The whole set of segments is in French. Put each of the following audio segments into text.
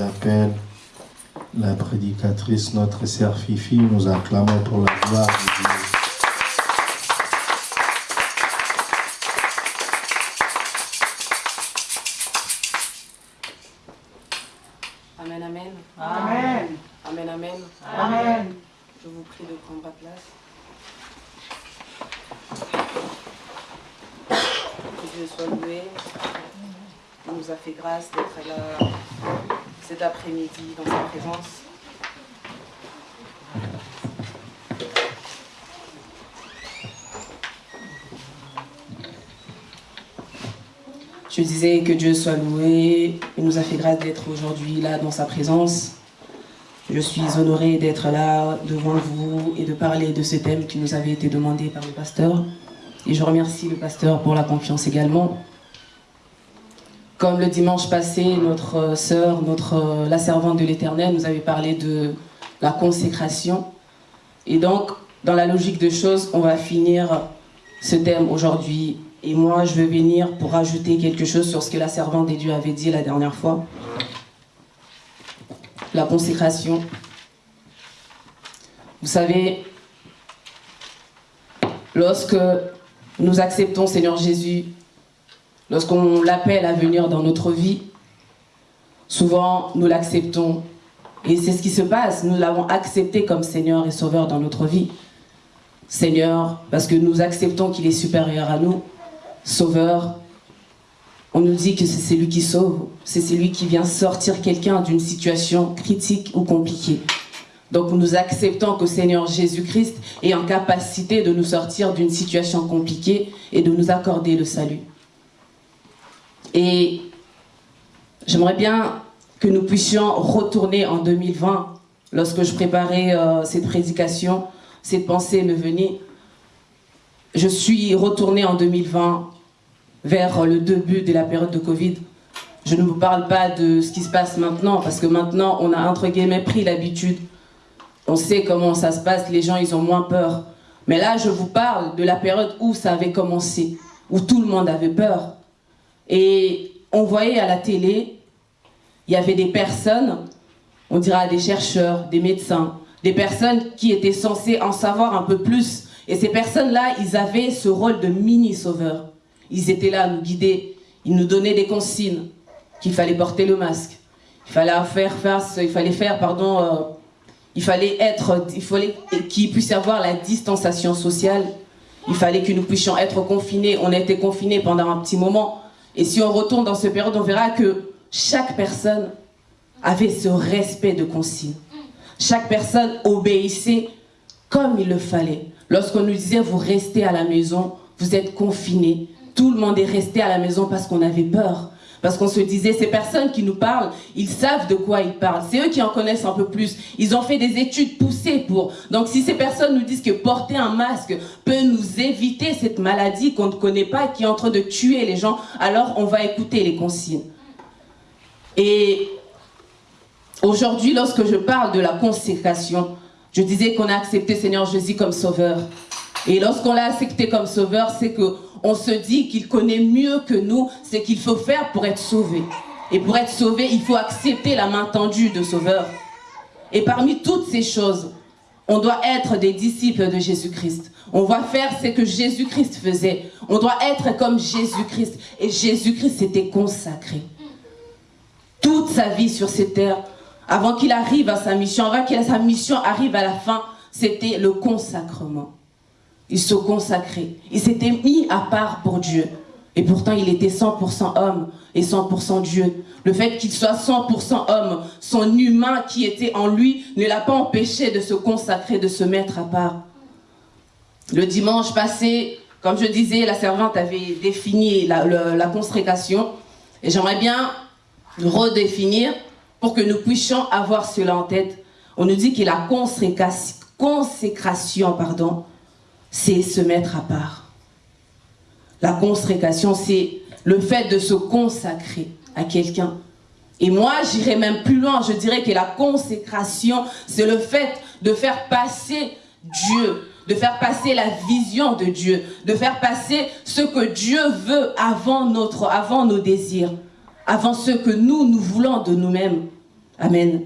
j'appelle la prédicatrice, notre sœur Fifi. Nous acclamons pour la gloire de Dieu. Amen, amen. Amen. Amen, amen. Amen. Je vous prie de prendre place. Que Dieu soit loué. Il nous a fait grâce d'être là cet après-midi dans sa présence. Que Dieu soit loué. Il nous a fait grâce d'être aujourd'hui là dans sa présence. Je suis honorée d'être là devant vous et de parler de ce thème qui nous avait été demandé par le pasteur. Et je remercie le pasteur pour la confiance également. Comme le dimanche passé, notre sœur, notre, la servante de l'Éternel, nous avait parlé de la consécration. Et donc, dans la logique des choses, on va finir ce thème aujourd'hui. Et moi, je vais venir pour rajouter quelque chose sur ce que la servante des dieux avait dit la dernière fois la consécration. Vous savez, lorsque nous acceptons Seigneur Jésus, lorsqu'on l'appelle à venir dans notre vie, souvent nous l'acceptons. Et c'est ce qui se passe, nous l'avons accepté comme Seigneur et Sauveur dans notre vie. Seigneur, parce que nous acceptons qu'il est supérieur à nous, Sauveur, on nous dit que c'est lui qui sauve, c'est celui qui vient sortir quelqu'un d'une situation critique ou compliquée. Donc nous acceptons que Seigneur Jésus-Christ est en capacité de nous sortir d'une situation compliquée et de nous accorder le salut. Et j'aimerais bien que nous puissions retourner en 2020, lorsque je préparais euh, cette prédication, cette pensée me venait. Je suis retournée en 2020 vers le début de la période de Covid. Je ne vous parle pas de ce qui se passe maintenant, parce que maintenant, on a entre guillemets pris l'habitude. On sait comment ça se passe, les gens, ils ont moins peur. Mais là, je vous parle de la période où ça avait commencé, où tout le monde avait peur. Et on voyait à la télé, il y avait des personnes, on dira des chercheurs, des médecins, des personnes qui étaient censées en savoir un peu plus. Et ces personnes-là, ils avaient ce rôle de mini-sauveurs. Ils étaient là à nous guider. Ils nous donnaient des consignes qu'il fallait porter le masque. Il fallait faire face, il fallait faire, pardon, euh, il fallait être, il fallait qu'il puisse y avoir la distanciation sociale. Il fallait que nous puissions être confinés. On a été confinés pendant un petit moment. Et si on retourne dans cette période, on verra que chaque personne avait ce respect de consignes. Chaque personne obéissait comme il le fallait. Lorsqu'on nous disait, vous restez à la maison, vous êtes confinés, tout le monde est resté à la maison parce qu'on avait peur. Parce qu'on se disait, ces personnes qui nous parlent, ils savent de quoi ils parlent. C'est eux qui en connaissent un peu plus. Ils ont fait des études poussées pour. Donc si ces personnes nous disent que porter un masque peut nous éviter cette maladie qu'on ne connaît pas, qui est en train de tuer les gens, alors on va écouter les consignes. Et aujourd'hui, lorsque je parle de la consécration, je disais qu'on a accepté Seigneur Jésus comme sauveur. Et lorsqu'on l'a accepté comme sauveur, c'est que on se dit qu'il connaît mieux que nous ce qu'il faut faire pour être sauvé. Et pour être sauvé, il faut accepter la main tendue de Sauveur. Et parmi toutes ces choses, on doit être des disciples de Jésus-Christ. On va faire ce que Jésus-Christ faisait. On doit être comme Jésus-Christ. Et Jésus-Christ s'était consacré. Toute sa vie sur cette terre, avant qu'il arrive à sa mission, avant que sa mission arrive à la fin, c'était le consacrement il se consacrait. Il s'était mis à part pour Dieu. Et pourtant, il était 100% homme et 100% Dieu. Le fait qu'il soit 100% homme, son humain qui était en lui, ne l'a pas empêché de se consacrer, de se mettre à part. Le dimanche passé, comme je disais, la servante avait défini la, la consécration. Et j'aimerais bien redéfinir pour que nous puissions avoir cela en tête. On nous dit que la consécration, pardon, c'est se mettre à part. La consécration, c'est le fait de se consacrer à quelqu'un. Et moi, j'irais même plus loin, je dirais que la consécration, c'est le fait de faire passer Dieu, de faire passer la vision de Dieu, de faire passer ce que Dieu veut avant, notre, avant nos désirs, avant ce que nous, nous voulons de nous-mêmes. Amen.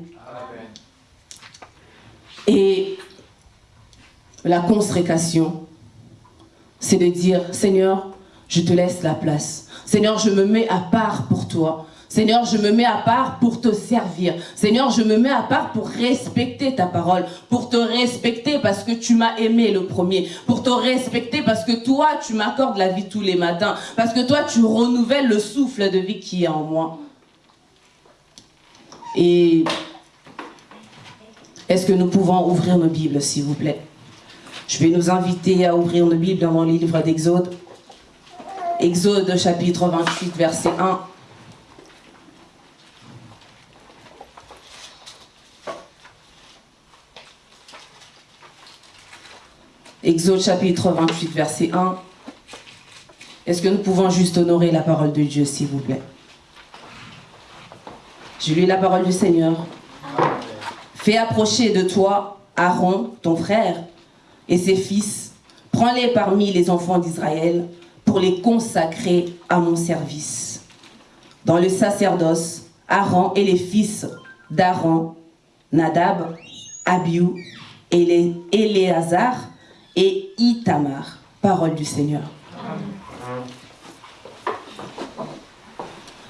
Et la consécration, c'est de dire, Seigneur, je te laisse la place. Seigneur, je me mets à part pour toi. Seigneur, je me mets à part pour te servir. Seigneur, je me mets à part pour respecter ta parole, pour te respecter parce que tu m'as aimé le premier, pour te respecter parce que toi, tu m'accordes la vie tous les matins, parce que toi, tu renouvelles le souffle de vie qui est en moi. Et est-ce que nous pouvons ouvrir nos Bibles, s'il vous plaît? Je vais nous inviter à ouvrir nos Bibles dans le livre d'Exode. Exode chapitre 28, verset 1. Exode chapitre 28, verset 1. Est-ce que nous pouvons juste honorer la parole de Dieu, s'il vous plaît? Je lis la parole du Seigneur. Fais approcher de toi Aaron, ton frère, et ses fils. Prends-les parmi les enfants d'Israël pour les consacrer à mon service. Dans le sacerdoce, Aaron et les fils d'Aaron, Nadab, Abiou, Éléazar, et Itamar. Parole du Seigneur.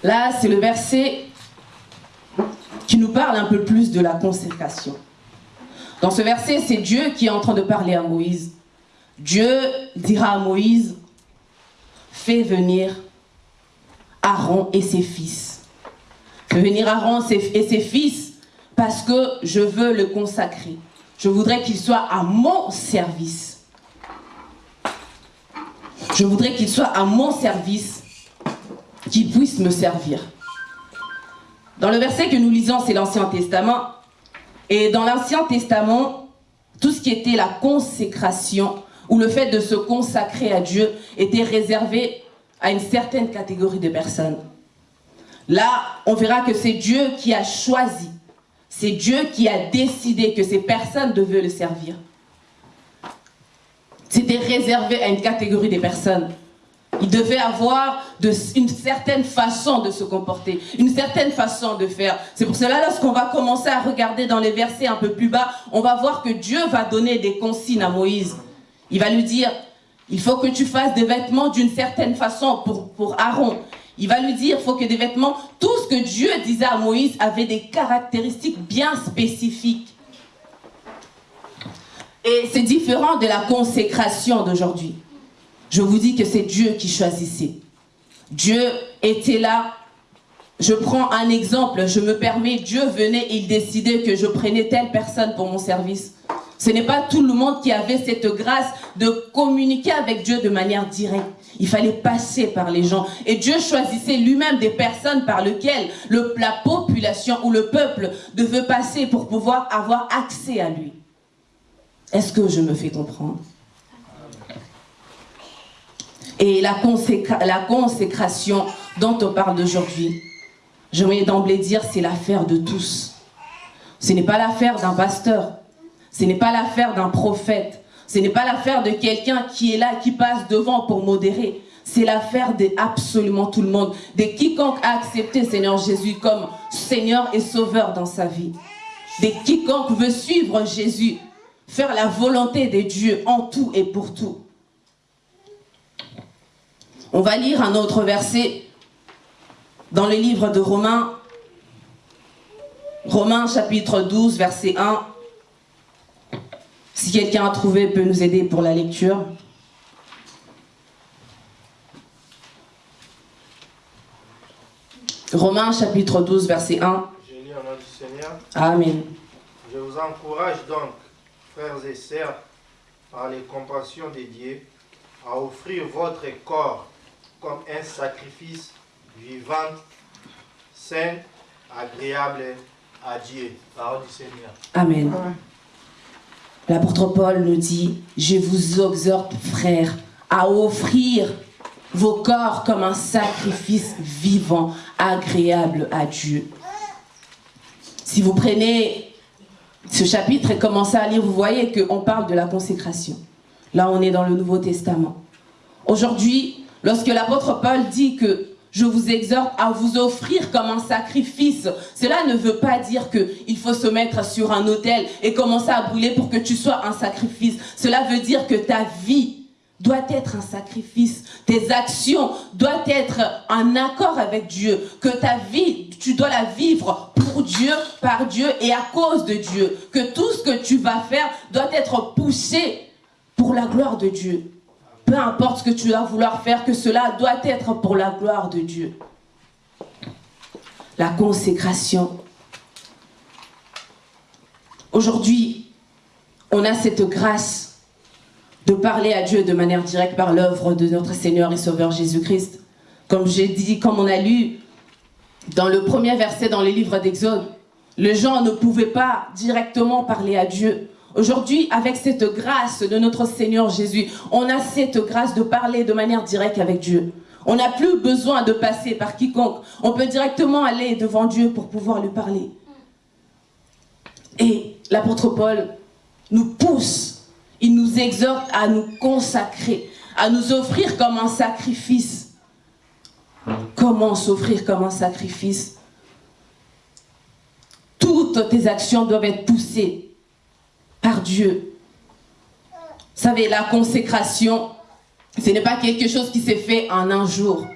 Là, c'est le verset qui nous parle un peu plus de la consécration. Dans ce verset, c'est Dieu qui est en train de parler à Moïse. Dieu dira à Moïse, fais venir Aaron et ses fils. Fais venir Aaron et ses fils parce que je veux le consacrer. Je voudrais qu'il soit à mon service. Je voudrais qu'il soit à mon service, qu'il puisse me servir. Dans le verset que nous lisons, c'est l'Ancien Testament. Et dans l'Ancien Testament, tout ce qui était la consécration, ou le fait de se consacrer à Dieu, était réservé à une certaine catégorie de personnes. Là, on verra que c'est Dieu qui a choisi, c'est Dieu qui a décidé que ces personnes devaient le servir. C'était réservé à une catégorie de personnes. Il devait avoir une certaine façon de se comporter, une certaine façon de faire. C'est pour cela, lorsqu'on va commencer à regarder dans les versets un peu plus bas, on va voir que Dieu va donner des consignes à Moïse. Il va lui dire, il faut que tu fasses des vêtements d'une certaine façon pour, pour Aaron. Il va lui dire, il faut que des vêtements, tout ce que Dieu disait à Moïse avait des caractéristiques bien spécifiques. Et c'est différent de la consécration d'aujourd'hui. Je vous dis que c'est Dieu qui choisissait. Dieu était là. Je prends un exemple, je me permets, Dieu venait il décidait que je prenais telle personne pour mon service. Ce n'est pas tout le monde qui avait cette grâce de communiquer avec Dieu de manière directe. Il fallait passer par les gens. Et Dieu choisissait lui-même des personnes par lesquelles le, la population ou le peuple devait passer pour pouvoir avoir accès à lui. Est-ce que je me fais comprendre? Et la, consécration dont on parle d'aujourd'hui, je vais d'emblée dire, c'est l'affaire de tous. Ce n'est pas l'affaire d'un pasteur, ce n'est pas l'affaire d'un prophète, ce n'est pas l'affaire de quelqu'un qui est là, qui passe devant pour modérer. C'est l'affaire de absolument tout le monde, de quiconque a accepté Seigneur Jésus comme Seigneur et Sauveur dans sa vie. De quiconque veut suivre Jésus faire la volonté de Dieu en tout et pour tout. On va lire un autre verset dans le livre de Romains, Romains chapitre 12, verset 1. Si quelqu'un a trouvé, peut nous aider pour la lecture. Romains chapitre 12, verset 1. Je lis au nom du Seigneur. Amen. Je vous encourage donc frères et sœurs, par les compassions de Dieu, à offrir votre corps comme un sacrifice vivant, sain, agréable à Dieu. Parole du Seigneur. Amen. L'apôtre Paul nous dit, je vous exhorte, frères, à offrir vos corps comme un sacrifice vivant, agréable à Dieu. Si vous prenez ce chapitre et commencez à lire, vous voyez qu'on parle de la consécration. Là, on est dans le Nouveau Testament. Aujourd'hui, lorsque l'apôtre Paul dit que je vous exhorte à vous offrir comme un sacrifice. Cela ne veut pas dire qu'il faut se mettre sur un autel et commencer à brûler pour que tu sois un sacrifice. Cela veut dire que ta vie doit être un sacrifice. Tes actions doivent être en accord avec Dieu. Que ta vie, tu dois la vivre pour Dieu, par Dieu et à cause de Dieu. Que tout ce que tu vas faire doit être poussé pour la gloire de Dieu. Peu importe ce que tu vas vouloir faire, que cela doit être pour la gloire de Dieu. La consécration. Aujourd'hui, on a cette grâce de parler à Dieu de manière directe par l'œuvre de notre Seigneur et Sauveur Jésus-Christ. Comme j'ai dit, comme on a lu dans le premier verset dans les livres d'Exode, les gens ne pouvaient pas directement parler à Dieu. Aujourd'hui, avec cette grâce de notre Seigneur Jésus, on a cette grâce de parler de manière directe avec Dieu. On n'a plus besoin de passer par quiconque. On peut directement aller devant Dieu pour pouvoir lui parler. Et l'apôtre Paul nous pousse, il nous exhorte à nous consacrer, à nous offrir comme un sacrifice. Comment s'offrir comme un sacrifice? Toutes tes actions doivent être poussées par Dieu. Vous savez, la consécration, ce n'est pas quelque chose qui s'est fait en un jour.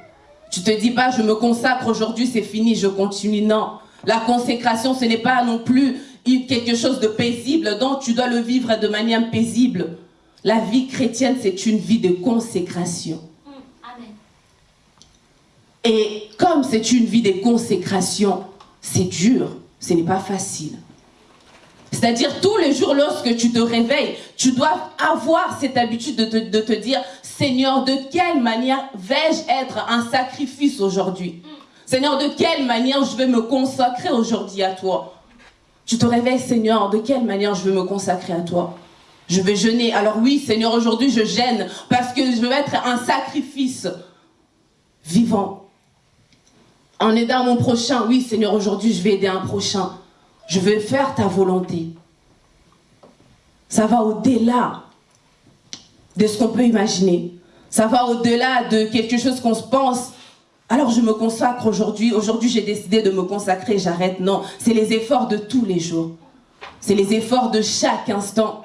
Tu te dis pas, je me consacre aujourd'hui, c'est fini, je continue. Non. La consécration, ce n'est pas non plus quelque chose de paisible, donc tu dois le vivre de manière paisible. La vie chrétienne, c'est une vie de consécration. Et comme c'est une vie de consécration, c'est dur, ce n'est pas facile. C'est-à-dire tous les jours lorsque tu te réveilles, tu dois avoir cette habitude de te, de te dire, Seigneur, de quelle manière vais-je être un sacrifice aujourd'hui? Seigneur, de quelle manière je vais me consacrer aujourd'hui à toi? Tu te réveilles, Seigneur, de quelle manière je vais me consacrer à toi? Je vais jeûner. Alors oui, Seigneur, aujourd'hui je gêne parce que je veux être un sacrifice vivant. En aidant mon prochain, oui, Seigneur, aujourd'hui je vais aider un prochain. Je veux faire ta volonté. Ça va au-delà de ce qu'on peut imaginer. Ça va au-delà de quelque chose qu'on se pense. Alors je me consacre aujourd'hui. Aujourd'hui, j'ai décidé de me consacrer, j'arrête. Non, c'est les efforts de tous les jours. C'est les efforts de chaque instant.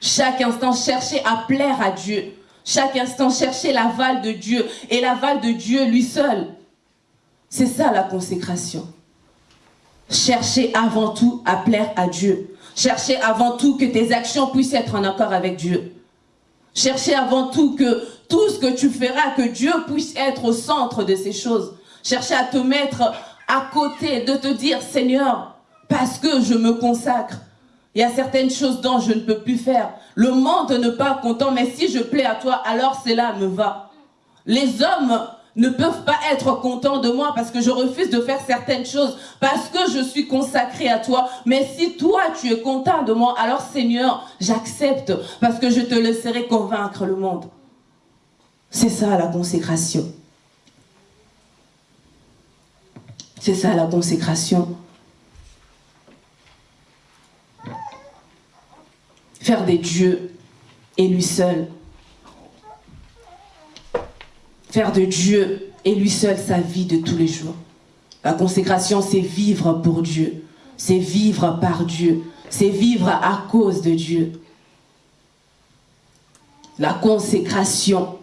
Chaque instant, chercher à plaire à Dieu. Chaque instant, chercher l'aval de Dieu. Et l'aval de Dieu lui seul. C'est ça la consécration. Cherchez avant tout à plaire à Dieu. Cherchez avant tout que tes actions puissent être en accord avec Dieu. Cherchez avant tout que tout ce que tu feras, que Dieu puisse être au centre de ces choses. Cherchez à te mettre à côté, de te dire, Seigneur, parce que je me consacre, il y a certaines choses dont je ne peux plus faire. Le monde n'est pas content, mais si je plais à toi, alors cela me va. Les hommes ne peuvent pas être contents de moi parce que je refuse de faire certaines choses, parce que je suis consacré à toi. Mais si toi, tu es content de moi, alors Seigneur, j'accepte parce que je te laisserai convaincre le monde. C'est ça la consécration. C'est ça la consécration. Faire des dieux et lui seul faire de Dieu et lui seul sa vie de tous les jours. La consécration, c'est vivre pour Dieu. C'est vivre par Dieu. C'est vivre à cause de Dieu. La consécration,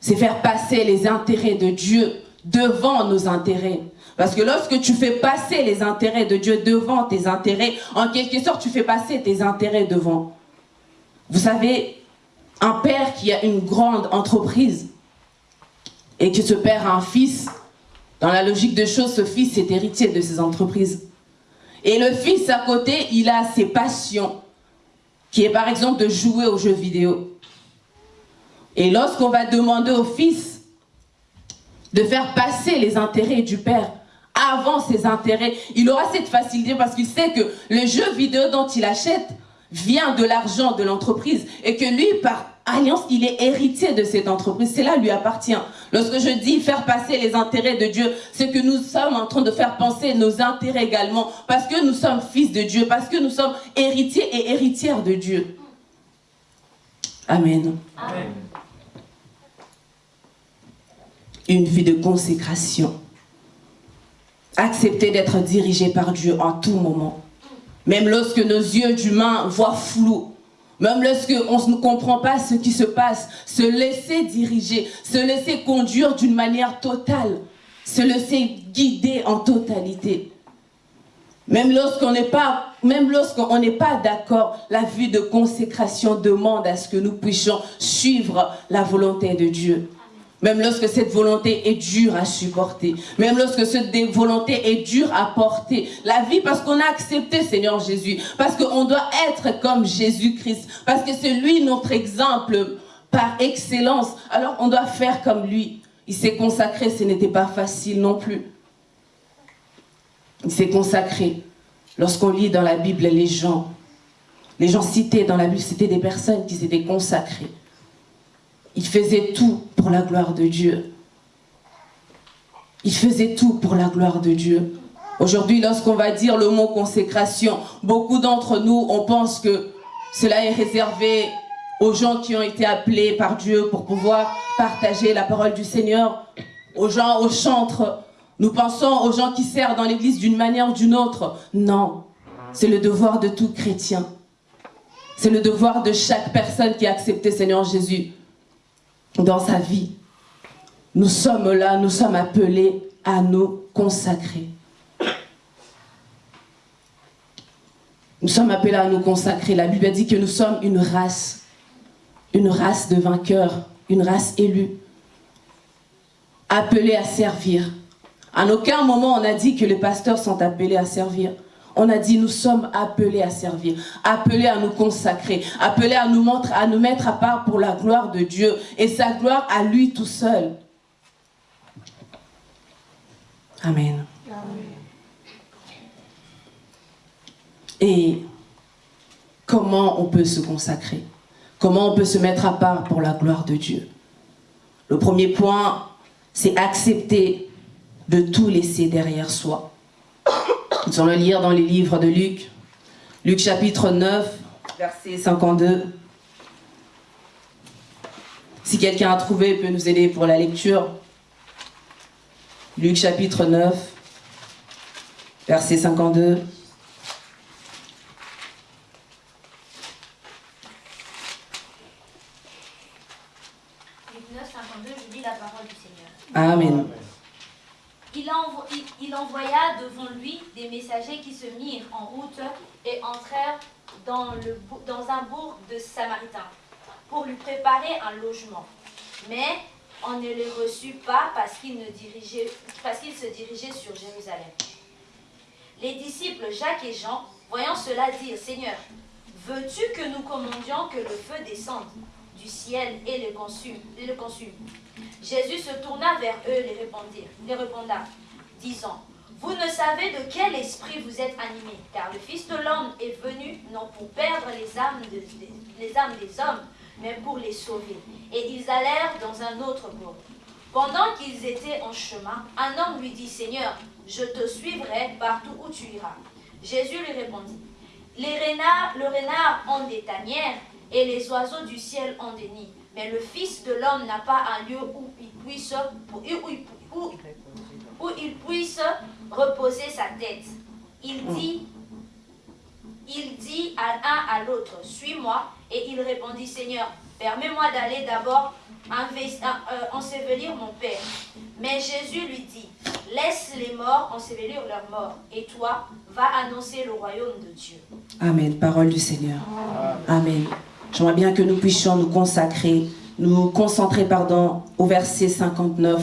c'est faire passer les intérêts de Dieu devant nos intérêts. Parce que lorsque tu fais passer les intérêts de Dieu devant tes intérêts, en quelque sorte, tu fais passer tes intérêts devant. Vous savez, un père qui a une grande entreprise, et que ce père a un fils, dans la logique de choses, ce fils est héritier de ses entreprises. Et le fils à côté, il a ses passions, qui est par exemple de jouer aux jeux vidéo. Et lorsqu'on va demander au fils de faire passer les intérêts du père avant ses intérêts, il aura cette facilité parce qu'il sait que le jeu vidéo dont il achète vient de l'argent de l'entreprise et que lui, par alliance, il est héritier de cette entreprise. Cela lui appartient. Lorsque je dis faire passer les intérêts de Dieu, c'est que nous sommes en train de faire penser nos intérêts également, parce que nous sommes fils de Dieu, parce que nous sommes héritiers et héritières de Dieu. Amen. Amen. Une vie de consécration. Accepter d'être dirigé par Dieu en tout moment. Même lorsque nos yeux d'humains voient flou, même lorsqu'on ne comprend pas ce qui se passe, se laisser diriger, se laisser conduire d'une manière totale, se laisser guider en totalité. Même lorsqu'on n'est pas, même lorsqu'on n'est pas d'accord, la vie de consécration demande à ce que nous puissions suivre la volonté de Dieu. Même lorsque cette volonté est dure à supporter. Même lorsque cette volonté est dure à porter. La vie parce qu'on a accepté Seigneur Jésus. Parce qu'on doit être comme Jésus-Christ. Parce que c'est lui notre exemple par excellence. Alors on doit faire comme lui. Il s'est consacré, ce n'était pas facile non plus. Il s'est consacré. Lorsqu'on lit dans la Bible les gens, les gens cités dans la Bible, c'était des personnes qui s'étaient consacrées. Il faisait tout pour la gloire de Dieu. Il faisait tout pour la gloire de Dieu. Aujourd'hui, lorsqu'on va dire le mot consécration, beaucoup d'entre nous, on pense que cela est réservé aux gens qui ont été appelés par Dieu pour pouvoir partager la parole du Seigneur, aux gens, aux chantres. Nous pensons aux gens qui servent dans l'église d'une manière ou d'une autre. Non, c'est le devoir de tout chrétien. C'est le devoir de chaque personne qui a accepté Seigneur Jésus dans sa vie. Nous sommes là, nous sommes appelés à nous consacrer. Nous sommes appelés à nous consacrer. La Bible dit que nous sommes une race, une race de vainqueurs, une race élue, appelée à servir. À aucun moment on a dit que les pasteurs sont appelés à servir. On a dit nous sommes appelés à servir, appelés à nous consacrer, appelés à nous, mettre à part pour la gloire de Dieu et sa gloire à lui tout seul. Amen. Et comment on peut se consacrer? Comment on peut se mettre à part pour la gloire de Dieu? Le premier point, c'est accepter de tout laisser derrière soi. Nous allons le lire dans les livres de Luc. Luc chapitre 9, verset 52. Si quelqu'un a trouvé, peut nous aider pour la lecture. Luc chapitre 9, verset 52. Luc 9, 52, je lis la parole du Seigneur. Amen. Il, envoya devant messagers qui se mirent en route et entrèrent dans, un bourg de Samaritains pour lui préparer un logement. Mais on ne les reçut pas parce qu'ils se dirigeaient sur Jérusalem. Les disciples Jacques et Jean, voyant cela, dirent, Seigneur, veux-tu que nous commandions que le feu descende du ciel et le consume, Jésus se tourna vers eux et les, répondit, disant, Vous ne savez de quel esprit vous êtes animés, car le Fils de l'homme est venu non pour perdre les âmes, des hommes, mais pour les sauver. Et ils allèrent dans un autre bourg. Pendant qu'ils étaient en chemin, un homme lui dit, Seigneur, je te suivrai partout où tu iras. Jésus lui répondit, les renards, le renard ont des tanières et les oiseaux du ciel ont des nids, mais le Fils de l'homme n'a pas un lieu où il puisse, où, il puisse reposer sa tête. Il dit, il dit à l'un à l'autre, suis-moi, et il répondit, Seigneur, permets-moi d'aller d'abord euh, ensevelir mon Père. Mais Jésus lui dit, laisse les morts ensevelir leurs morts, et toi, va annoncer le royaume de Dieu. Amen. Parole du Seigneur. Amen. J'aimerais bien que nous puissions nous consacrer, nous concentrer, pardon, au verset 59,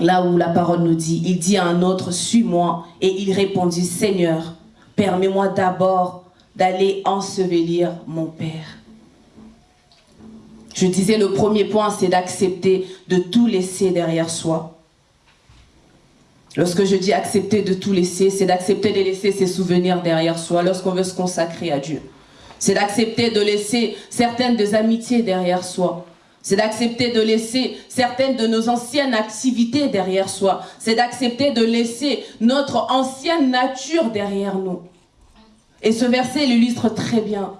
là où la parole nous dit, il dit à un autre, suis-moi, et il répondit, Seigneur, permets-moi d'abord d'aller ensevelir mon Père. Je disais, le premier point, c'est d'accepter de tout laisser derrière soi. Lorsque je dis accepter de tout laisser, c'est d'accepter de laisser ses souvenirs derrière soi lorsqu'on veut se consacrer à Dieu. C'est d'accepter de laisser certaines des amitiés derrière soi. C'est d'accepter de laisser certaines de nos anciennes activités derrière soi. C'est d'accepter de laisser notre ancienne nature derrière nous. Et ce verset l'illustre très bien.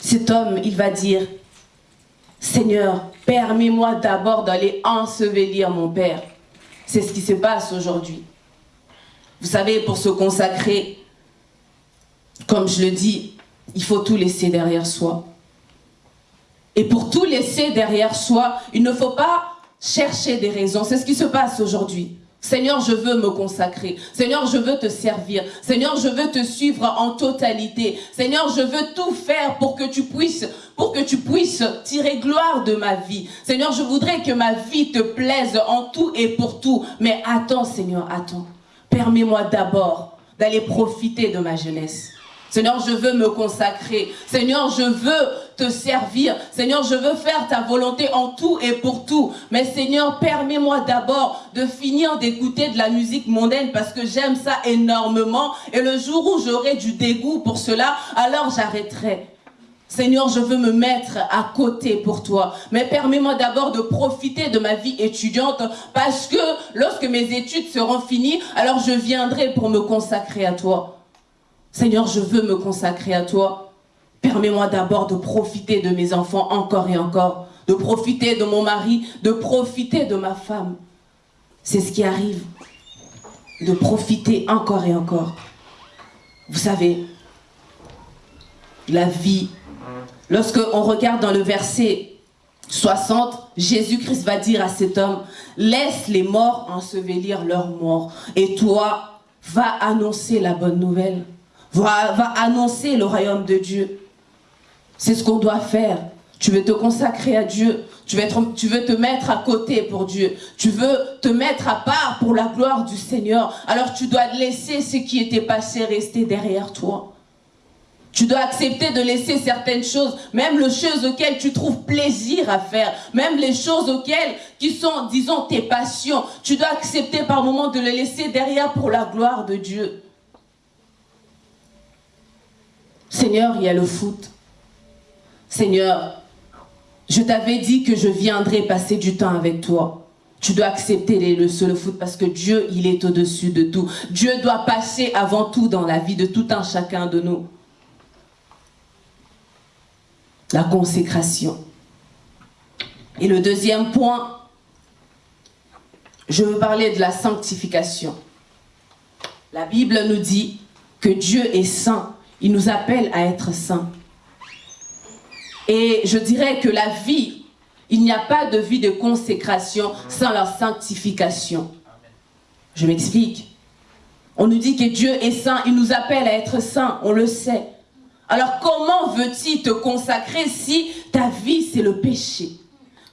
Cet homme, il va dire, Seigneur, permets-moi d'abord d'aller ensevelir mon Père. C'est ce qui se passe aujourd'hui. Vous savez, pour se consacrer, comme je le dis, il faut tout laisser derrière soi. Et pour tout laisser derrière soi, il ne faut pas chercher des raisons. C'est ce qui se passe aujourd'hui. Seigneur, je veux me consacrer. Seigneur, je veux te servir. Seigneur, je veux te suivre en totalité. Seigneur, je veux tout faire pour que tu puisses, tirer gloire de ma vie. Seigneur, je voudrais que ma vie te plaise en tout et pour tout. Mais attends, Seigneur, attends. Permets-moi d'abord d'aller profiter de ma jeunesse. Seigneur, je veux me consacrer. Seigneur, je veux te servir. Seigneur, je veux faire ta volonté en tout et pour tout. Mais Seigneur, permets-moi d'abord de finir d'écouter de la musique mondaine parce que j'aime ça énormément. Et le jour où j'aurai du dégoût pour cela, alors j'arrêterai. Seigneur, je veux me mettre à côté pour toi. Mais permets-moi d'abord de profiter de ma vie étudiante parce que lorsque mes études seront finies, alors je viendrai pour me consacrer à toi. Seigneur, je veux me consacrer à toi. Permets-moi d'abord de profiter de mes enfants encore et encore, de profiter de mon mari, de profiter de ma femme. C'est ce qui arrive, de profiter encore et encore. Vous savez, la vie, lorsque on regarde dans le verset 60, Jésus-Christ va dire à cet homme, laisse les morts ensevelir leurs morts, et toi, va annoncer la bonne nouvelle va, annoncer le royaume de Dieu. C'est ce qu'on doit faire. Tu veux te consacrer à Dieu. Tu veux, tu veux te mettre à côté pour Dieu. Tu veux te mettre à part pour la gloire du Seigneur. Alors tu dois laisser ce qui était passé rester derrière toi. Tu dois accepter de laisser certaines choses, même les choses auxquelles tu trouves plaisir à faire, même les choses auxquelles, qui sont, disons, tes passions. Tu dois accepter par moments de les laisser derrière pour la gloire de Dieu. Seigneur, il y a le foot. Seigneur, je t'avais dit que je viendrais passer du temps avec toi. Tu dois accepter les leçons le foot parce que Dieu, il est au-dessus de tout. Dieu doit passer avant tout dans la vie de tout un chacun de nous. La consécration. Et le deuxième point, je veux parler de la sanctification. La Bible nous dit que Dieu est saint il nous appelle à être saints. Et je dirais que la vie, il n'y a pas de vie de consécration sans la sanctification. Je m'explique. On nous dit que Dieu est saint, il nous appelle à être saints, on le sait. Alors comment veux-tu te consacrer si ta vie c'est le péché?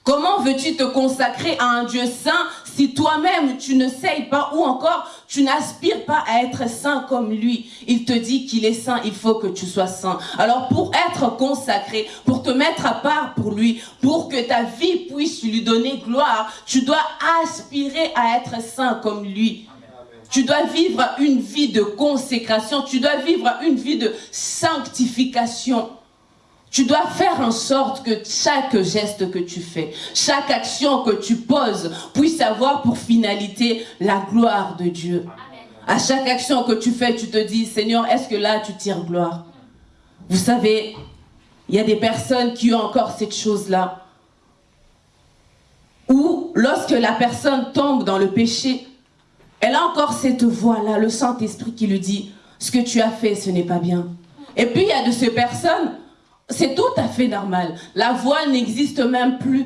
Comment veux-tu te consacrer à un Dieu saint si toi-même tu ne sais pas ou encore tu n'aspires pas à être saint comme lui Il te dit qu'il est saint, il faut que tu sois saint. Alors pour être consacré, pour te mettre à part pour lui, pour que ta vie puisse lui donner gloire, tu dois aspirer à être saint comme lui. Tu dois vivre une vie de consécration, tu dois vivre une vie de sanctification. Tu dois faire en sorte que chaque geste que tu fais, chaque action que tu poses puisse avoir pour finalité la gloire de Dieu. À chaque action que tu fais, tu te dis, Seigneur, est-ce que là tu tires gloire? Vous savez, il y a des personnes qui ont encore cette chose-là. Ou lorsque la personne tombe dans le péché, elle a encore cette voix-là, le Saint-Esprit qui lui dit, ce que tu as fait, ce n'est pas bien. Et puis il y a de ces personnes, c'est tout à fait normal. La voix n'existe même plus.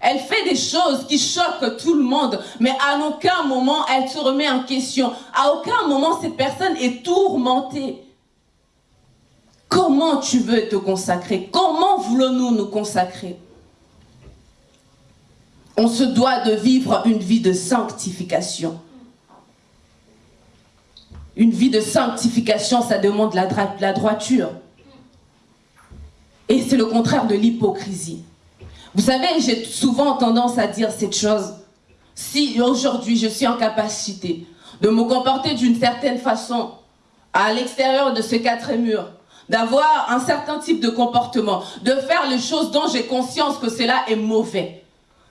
Elle fait des choses qui choquent tout le monde, mais à aucun moment elle se remet en question. À aucun moment cette personne est tourmentée. Comment tu veux te consacrer? Comment voulons-nous nous consacrer? On se doit de vivre une vie de sanctification. Une vie de sanctification, ça demande la, la droiture. Et c'est le contraire de l'hypocrisie. Vous savez, j'ai souvent tendance à dire cette chose. Si aujourd'hui je suis en capacité de me comporter d'une certaine façon à l'extérieur de ces quatre murs, d'avoir un certain type de comportement, de faire les choses dont j'ai conscience que cela est mauvais,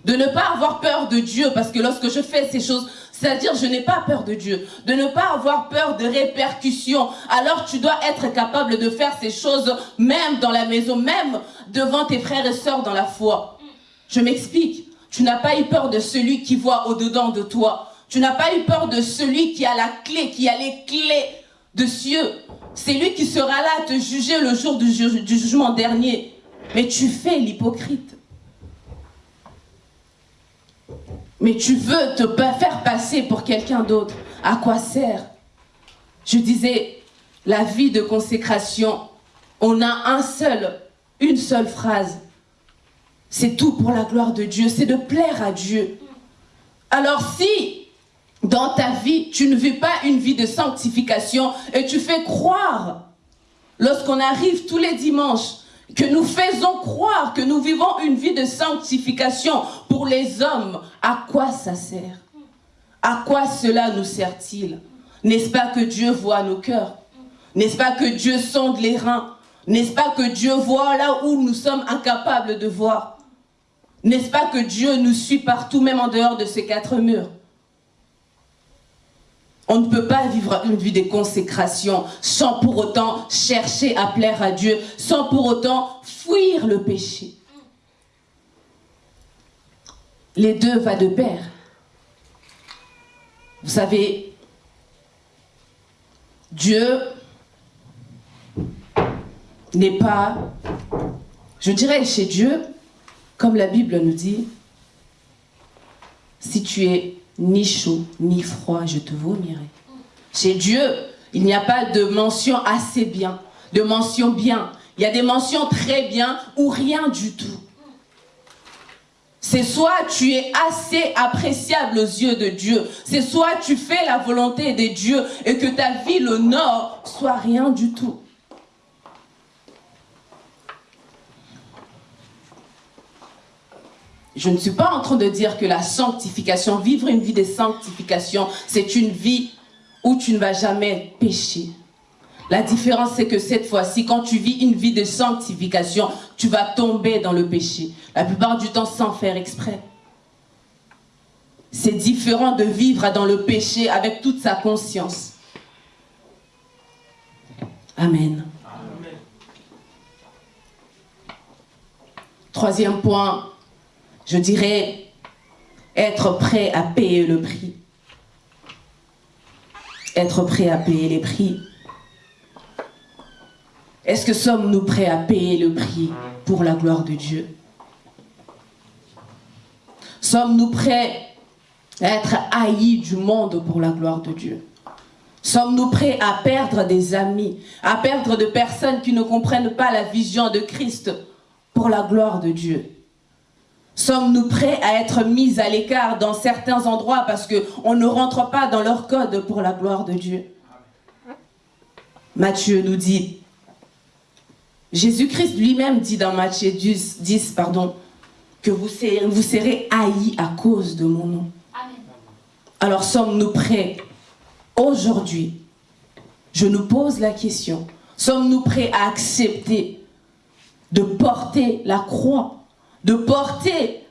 de ne pas avoir peur de Dieu, parce que lorsque je fais ces choses, c'est-à-dire, je n'ai pas peur de Dieu, de ne pas avoir peur de répercussions. Alors, tu dois être capable de faire ces choses, même dans la maison, même devant tes frères et sœurs dans la foi. Je m'explique. Tu n'as pas eu peur de celui qui voit au-dedans de toi. Tu n'as pas eu peur de celui qui a la clé, qui a les clés de cieux. C'est lui qui sera là à te juger le jour du, du jugement dernier. Mais tu fais l'hypocrite. Mais tu veux te faire passer pour quelqu'un d'autre. À quoi sert? Je disais, la vie de consécration, on a un seul, une seule phrase. C'est tout pour la gloire de Dieu, c'est de plaire à Dieu. Alors si dans ta vie, tu ne vis pas une vie de sanctification et tu fais croire, lorsqu'on arrive tous les dimanches, que nous faisons croire que nous vivons une vie de sanctification pour les hommes, à quoi ça sert? À quoi cela nous sert-il? N'est-ce pas que Dieu voit nos cœurs? N'est-ce pas que Dieu sonde les reins? N'est-ce pas que Dieu voit là où nous sommes incapables de voir? N'est-ce pas que Dieu nous suit partout, même en dehors de ces quatre murs? On ne peut pas vivre une vie de consécration sans pour autant chercher à plaire à Dieu, sans pour autant fuir le péché. Les deux vont de pair. Vous savez, Dieu n'est pas, je dirais chez Dieu, comme la Bible nous dit, si tu es ni chaud, ni froid, je te vomirai. Chez Dieu, il n'y a pas de mention assez bien, de mention bien. Il y a des mentions très bien ou rien du tout. C'est soit tu es assez appréciable aux yeux de Dieu, c'est soit tu fais la volonté de Dieu et que ta vie, le nord, soit rien du tout. Je ne suis pas en train de dire que la sanctification, vivre une vie de sanctification, c'est une vie où tu ne vas jamais pécher. La différence, c'est que cette fois-ci, quand tu vis une vie de sanctification, tu vas tomber dans le péché. La plupart du temps, sans faire exprès. C'est différent de vivre dans le péché avec toute sa conscience. Amen. Amen. Troisième point, je dirais être prêt à payer le prix. Être prêt à payer les prix. Est-ce que sommes-nous prêts à payer le prix pour la gloire de Dieu? Sommes-nous prêts à être haïs du monde pour la gloire de Dieu? Sommes-nous prêts à perdre des amis, à perdre de personnes qui ne comprennent pas la vision de Christ pour la gloire de Dieu? Sommes-nous prêts à être mis à l'écart dans certains endroits parce qu'on ne rentre pas dans leur code pour la gloire de Dieu? Matthieu nous dit, Jésus-Christ lui-même dit dans Matthieu 10, pardon, que vous serez, vous serez haïs à cause de mon nom. Alors sommes-nous prêts aujourd'hui? Je nous pose la question, sommes-nous prêts à accepter de porter la croix de porter,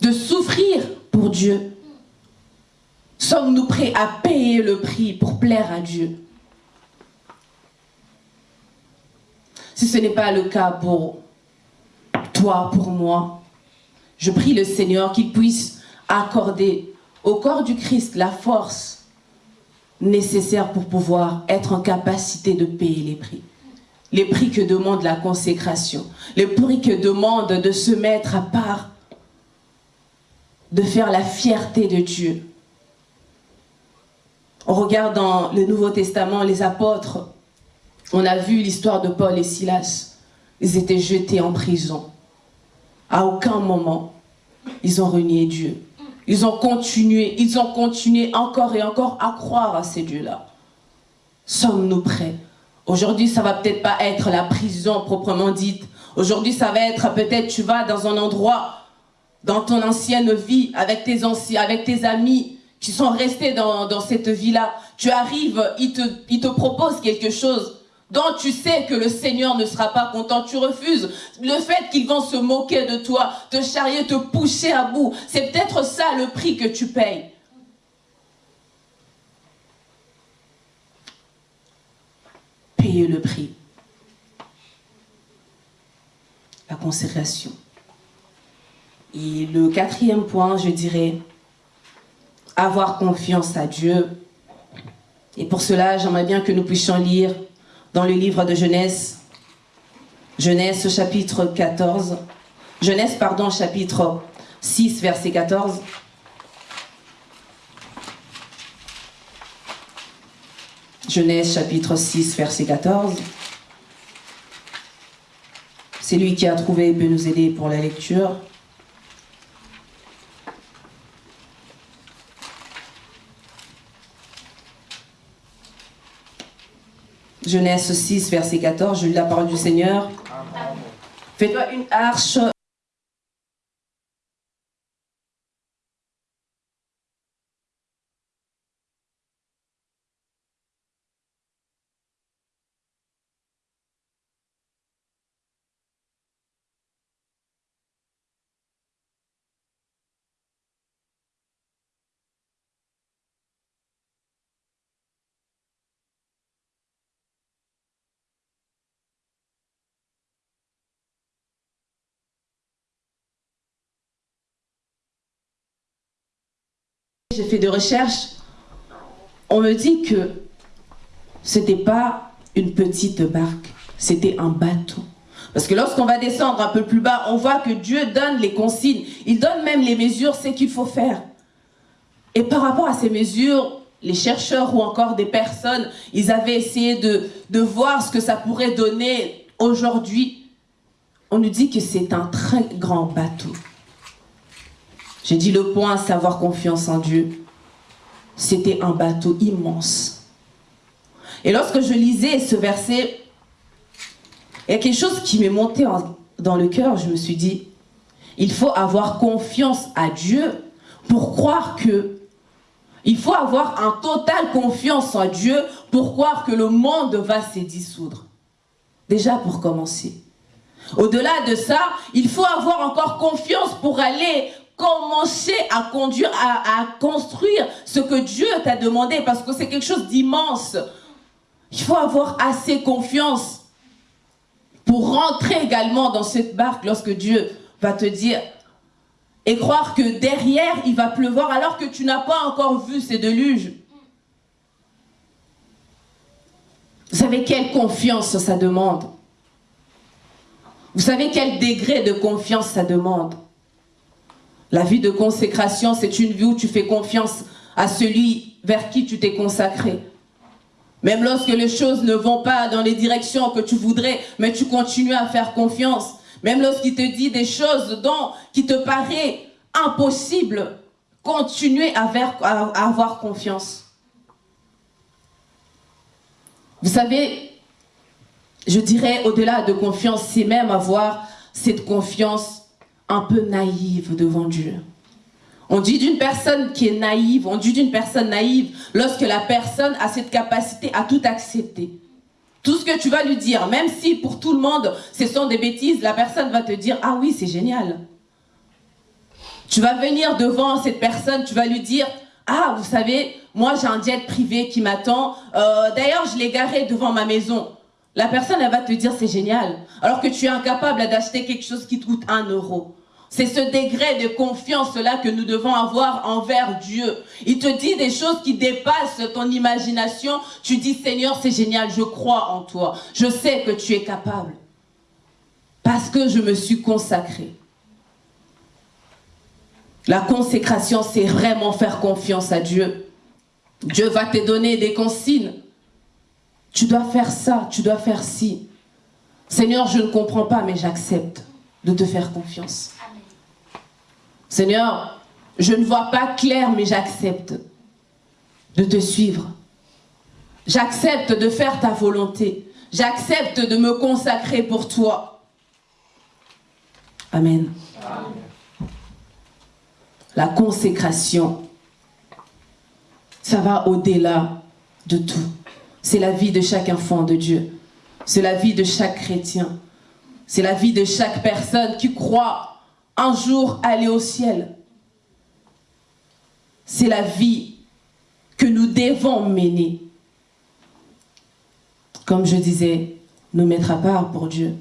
de souffrir pour Dieu. Sommes-nous prêts à payer le prix pour plaire à Dieu? Si ce n'est pas le cas pour toi, pour moi, je prie le Seigneur qu'il puisse accorder au corps du Christ la force nécessaire pour pouvoir être en capacité de payer les prix les prix que demande la consécration, les prix que demande de se mettre à part, de faire la fierté de Dieu. On regarde dans le Nouveau Testament les apôtres, on a vu l'histoire de Paul et Silas. Ils étaient jetés en prison. À aucun moment, ils ont renié Dieu. Ils ont continué, ils ont continué encore et encore à croire à ces dieux-là. Sommes-nous prêts Aujourd'hui, ça va peut-être pas être la prison proprement dite. Aujourd'hui, ça va être peut-être tu vas dans un endroit, dans ton ancienne vie, avec tes, anciens, avec tes amis qui sont restés dans, cette vie-là. Tu arrives, ils te, il te proposent quelque chose dont tu sais que le Seigneur ne sera pas content, tu refuses. Le fait qu'ils vont se moquer de toi, te charrier, te pousser à bout, c'est peut-être ça le prix que tu payes. Payer le prix. La consécration. Et le quatrième point, je dirais, avoir confiance à Dieu. Et pour cela, j'aimerais bien que nous puissions lire dans le livre de Genèse, Genèse chapitre 14, Genèse, pardon, chapitre 6, verset 14. Genèse chapitre 6, verset 14. C'est lui qui a trouvé et peut nous aider pour la lecture. Genèse 6, verset 14, je lis la parole du Seigneur. Fais-toi une arche J'ai fait des recherches. On me dit que c'était pas une petite barque, c'était un bateau. Parce que lorsqu'on va descendre un peu plus bas, on voit que Dieu donne les consignes. Il donne même les mesures, ce qu'il faut faire. Et par rapport à ces mesures, les chercheurs ou encore des personnes, ils avaient essayé de, de voir ce que ça pourrait donner aujourd'hui. On nous dit que c'est un très grand bateau. J'ai dit le point, c'est avoir confiance en Dieu. C'était un bateau immense. Et lorsque je lisais ce verset, il y a quelque chose qui m'est monté dans le cœur. Je me suis dit, il faut avoir confiance à Dieu pour croire que... Il faut avoir un total confiance en Dieu pour croire que le monde va se dissoudre. Déjà pour commencer. Au-delà de ça, il faut avoir encore confiance pour aller commencer à conduire, à, construire ce que Dieu t'a demandé parce que c'est quelque chose d'immense. Il faut avoir assez confiance pour rentrer également dans cette barque lorsque Dieu va te dire et croire que derrière il va pleuvoir alors que tu n'as pas encore vu ces déluges. Vous savez quelle confiance ça demande? Vous savez quel degré de confiance ça demande? La vie de consécration, c'est une vie où tu fais confiance à celui vers qui tu t'es consacré. Même lorsque les choses ne vont pas dans les directions que tu voudrais, mais tu continues à faire confiance. Même lorsqu'il te dit des choses dont, qui te paraît impossible, continuez à, à avoir confiance. Vous savez, je dirais au-delà de confiance, c'est même avoir cette confiance un peu naïve devant Dieu. On dit d'une personne qui est naïve, on dit d'une personne naïve lorsque la personne a cette capacité à tout accepter. Tout ce que tu vas lui dire, même si pour tout le monde ce sont des bêtises, la personne va te dire « Ah oui, c'est génial ». Tu vas venir devant cette personne, tu vas lui dire « Ah, vous savez, moi j'ai un jet privé qui m'attend, euh, d'ailleurs je l'ai garé devant ma maison ». La personne, elle va te dire « C'est génial », alors que tu es incapable d'acheter quelque chose qui te coûte un euro. C'est ce degré de confiance-là que nous devons avoir envers Dieu. Il te dit des choses qui dépassent ton imagination. Tu dis, Seigneur, c'est génial, je crois en toi. Je sais que tu es capable. Parce que je me suis consacré. La consécration, c'est vraiment faire confiance à Dieu. Dieu va te donner des consignes. Tu dois faire ça, tu dois faire ci. Seigneur, je ne comprends pas, mais j'accepte de te faire confiance. Seigneur, je ne vois pas clair, mais j'accepte de te suivre. J'accepte de faire ta volonté. J'accepte de me consacrer pour toi. Amen. La consécration, ça va au-delà de tout. C'est la vie de chaque enfant de Dieu. C'est la vie de chaque chrétien. C'est la vie de chaque personne qui croit un jour aller au ciel. C'est la vie que nous devons mener. Comme je disais, nous mettre à part pour Dieu.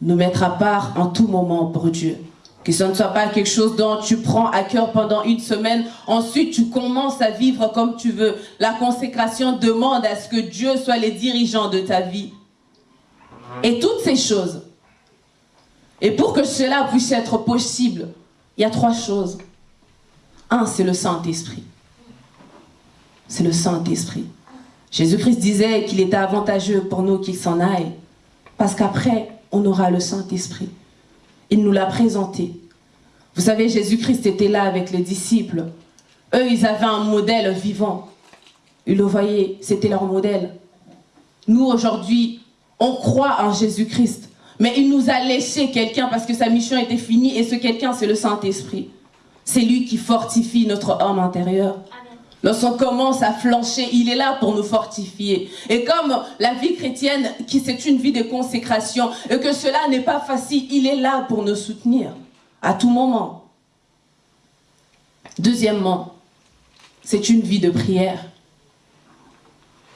nous mettre à part en tout moment pour Dieu. Que ce ne soit pas quelque chose dont tu prends à cœur pendant une semaine, ensuite tu commences à vivre comme tu veux. La consécration demande à ce que Dieu soit les dirigeants de ta vie. Et toutes ces choses. Et pour que cela puisse être possible, il y a trois choses. Un, c'est le Saint-Esprit. C'est le Saint-Esprit. Jésus-Christ disait qu'il était avantageux pour nous qu'il s'en aille. Parce qu'après, on aura le Saint-Esprit. Il nous l'a présenté. Vous savez, Jésus-Christ était là avec les disciples. Eux, ils avaient un modèle vivant. Ils le voyaient, c'était leur modèle. Nous, aujourd'hui, on croit en Jésus-Christ. Mais il nous a laissé quelqu'un parce que sa mission était finie. Et ce quelqu'un, c'est le Saint-Esprit. C'est lui qui fortifie notre homme intérieur. Lorsqu'on commence à flancher, il est là pour nous fortifier. Et comme la vie chrétienne, qui c'est une vie de consécration, et que cela n'est pas facile, il est là pour nous soutenir à tout moment. Deuxièmement, c'est une vie de prière.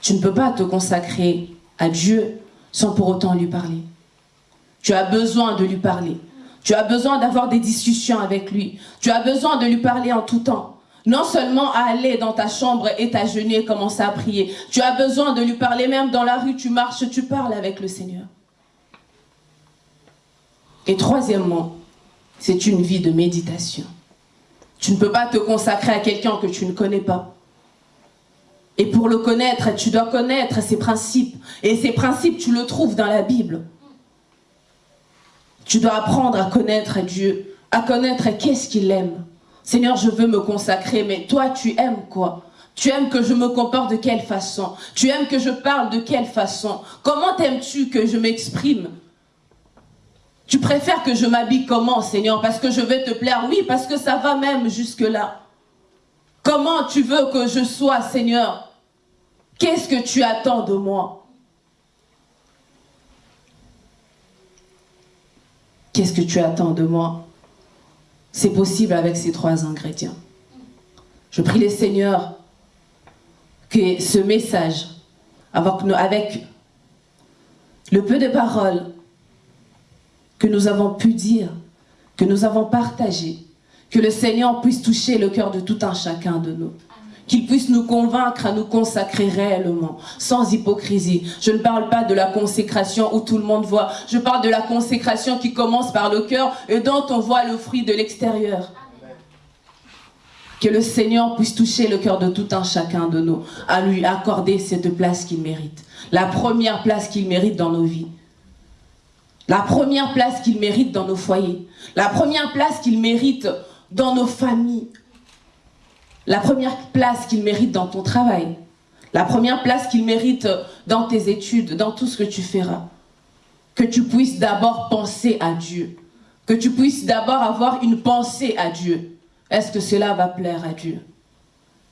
Tu ne peux pas te consacrer à Dieu sans pour autant lui parler. Tu as besoin de lui parler. Tu as besoin d'avoir des discussions avec lui. Tu as besoin de lui parler en tout temps. Non seulement à aller dans ta chambre et t'agenouiller et commencer à prier. Tu as besoin de lui parler même dans la rue, tu marches, tu parles avec le Seigneur. Et troisièmement, c'est une vie de méditation. Tu ne peux pas te consacrer à quelqu'un que tu ne connais pas. Et pour le connaître, tu dois connaître ses principes. Et ces principes, tu le trouves dans la Bible. Tu dois apprendre à connaître Dieu, à connaître qu'est-ce qu'il aime. Seigneur, je veux me consacrer, mais toi, tu aimes quoi? Tu aimes que je me comporte de quelle façon? Tu aimes que je parle de quelle façon? Comment aimes-tu que je m'exprime? Tu préfères que je m'habille comment, Seigneur? Parce que je vais te plaire? Oui, parce que ça va même jusque-là. Comment tu veux que je sois, Seigneur? Qu'est-ce que tu attends de moi? Qu'est-ce que tu attends de moi? C'est possible avec ces trois ingrédients. Je prie les seigneurs que ce message, avec le peu de paroles que nous avons pu dire, que nous avons partagé, que le Seigneur puisse toucher le cœur de tout un chacun de nous qu'il puisse nous convaincre à nous consacrer réellement, sans hypocrisie. Je ne parle pas de la consécration où tout le monde voit. Je parle de la consécration qui commence par le cœur et dont on voit le fruit de l'extérieur. Que le Seigneur puisse toucher le cœur de tout un chacun de nous, à lui accorder cette place qu'il mérite. La première place qu'il mérite dans nos vies. La première place qu'il mérite dans nos foyers. La première place qu'il mérite dans nos familles, la première place qu'il mérite dans ton travail, la première place qu'il mérite dans tes études, dans tout ce que tu feras. Que tu puisses d'abord penser à Dieu. Que tu puisses d'abord avoir une pensée à Dieu. Est-ce que cela va plaire à Dieu?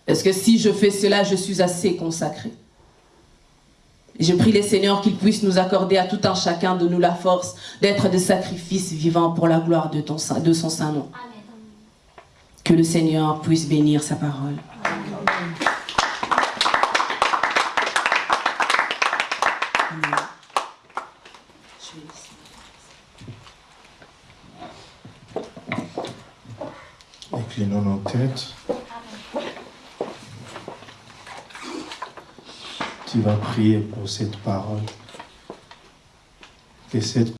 Est-ce que si je fais cela, je suis assez consacré? Je prie les seigneurs qu'ils puissent nous accorder à tout un chacun de nous la force d'être des sacrifices vivants pour la gloire de, de son saint nom. Amen. Que le Seigneur puisse bénir sa parole. Inclinons nos têtes. Tu vas prier pour cette parole. Que cette